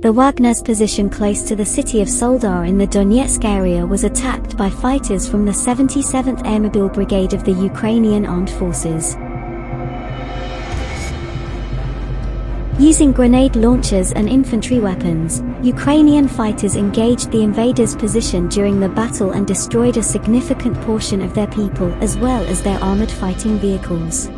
the Wagner's position close to the city of Soledar in the Donetsk area was attacked by fighters from the 77th Airmobile Brigade of the Ukrainian Armed Forces. Using grenade launchers and infantry weapons, Ukrainian fighters engaged the invaders' position during the battle and destroyed a significant portion of their people as well as their armored fighting vehicles.